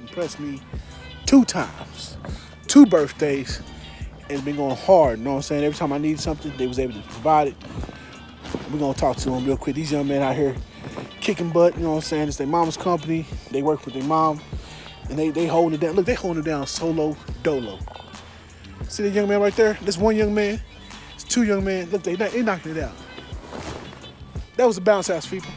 impressed me two times, two birthdays, and it's been going hard. You know what I'm saying? Every time I need something, they was able to provide it. We're gonna talk to them real quick. These young men out here kicking butt. You know what I'm saying? It's their mama's company. They work with their mom, and they they holding it down. Look, they holding it down solo dolo. See that young man right there? This one young man. It's two young men. Look, they they knocking it out. That was a bounce house, people.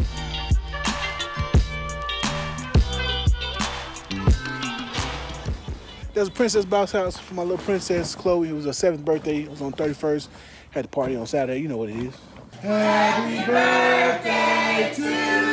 There's a princess bounce house for my little princess Chloe. It was her seventh birthday. It was on 31st. Had the party on Saturday. You know what it is. Happy birthday to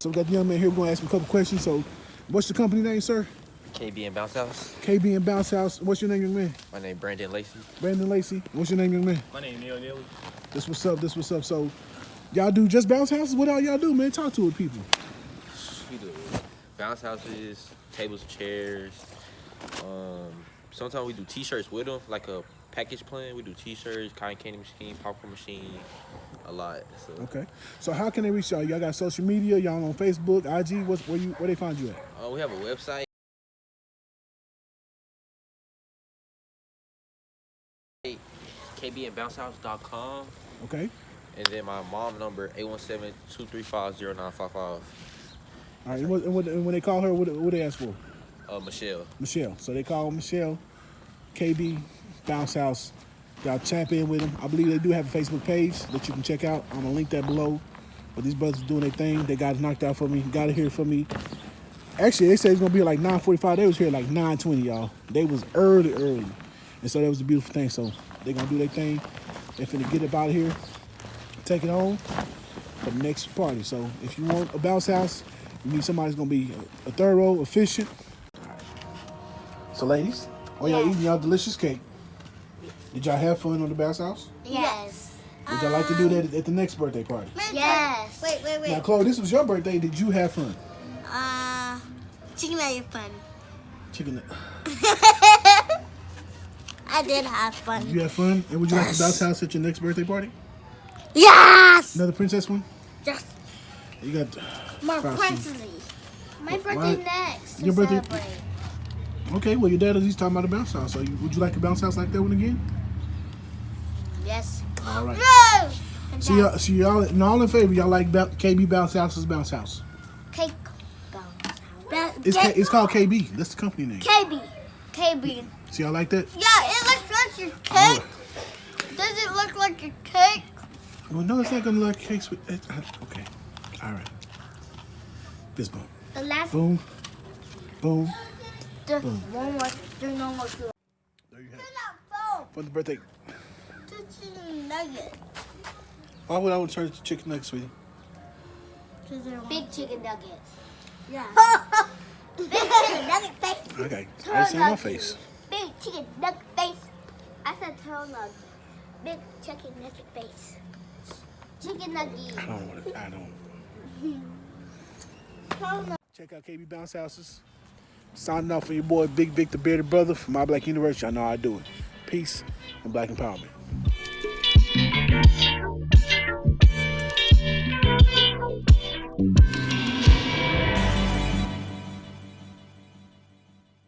So we got the young man here. We're going to ask him a couple questions. So, what's the company name, sir? KB and Bounce House. KB and Bounce House. What's your name, young man? My name Brandon Lacey. Brandon Lacey. What's your name, young man? My name Neil Neely. This what's up. This what's up. So, y'all do just bounce houses? What all y'all do, man? Talk to it, people. We do bounce houses, tables, chairs. Um, sometimes we do T-shirts with them, like a package plan. We do T-shirts, cotton candy machine, popcorn machine, a lot. So Okay. So, how can they reach y'all? Y'all got social media? Y'all on Facebook, IG? What's where you where they find you at? uh, we have a website. kbandbouncehouse.com Okay. and then my mom number 817-235-0955 All right. And, what, and, what, and when they call her, what, what they ask for? uh, Michelle Michelle. So they call Michelle, KB, Bounce House. Y'all tap in with them. I believe they do have a Facebook page that you can check out. I'm gonna link that below. But these brothers are doing their thing. They got it knocked out for me. Got it here for me. Actually, they said it's gonna be like 9:45. They was here like 9:20, y'all. They was early, early, and so that was a beautiful thing. So they gonna do their thing. They finna get up out of here, take it home for the next party. So if you want a bounce house, you need somebody who's gonna be a, a thorough, efficient. So ladies, while y'all Yeah. eating y'all delicious cake, did y'all have fun on the bounce house? Yes. Would y'all like to do that at the next birthday party? Yes. Wait, wait, wait. Now. Chloe, this was your birthday. Did you have fun? Uh, chicken made fun. Chicken. I did have Did fun. you have fun? And would you like Yes. to bounce house at your next birthday party? Yes. Another princess one? Yes. You got. more Frosty. princely. My birthday why- next. Your birthday- Celebrate. Okay, well, your dad is he's talking about a bounce house. So, you, would you like a bounce house like that one again? Yes. All right. No. So, y'all, so y'all, and all in favor, y'all like KB Bounce House's bounce house? Cake. bounce. Ba- It's, K, K- it's called KB. That's the company name. KB. KB. So, y'all like that? Yeah, it looks like your cake. Does it look like a cake? Well, no, it's not going to look like cakes with. It, uh, okay. All right. This boom. The last Boom. Boom. the Boom. one was the normal two. There you have it. For the birthday. Chicken nugget. Why would I want to turn it to chicken nuggets, sweetie? Big chicken nuggets. Yeah. Big chicken nugget face. Okay. I just my face. Big chicken nugget face. I said turtle nugget. Big chicken nugget face. Chicken nugget. I don't want to. I don't. Check out KB Bounce Houses. Signing off for your boy Big Vic, the bearded brother from My Black University. I know how I do it. Peace and black empowerment.